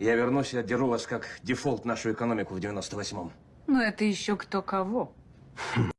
Я вернусь и отдеру вас как дефолт нашу экономику в 98-м. Ну, это еще кто кого.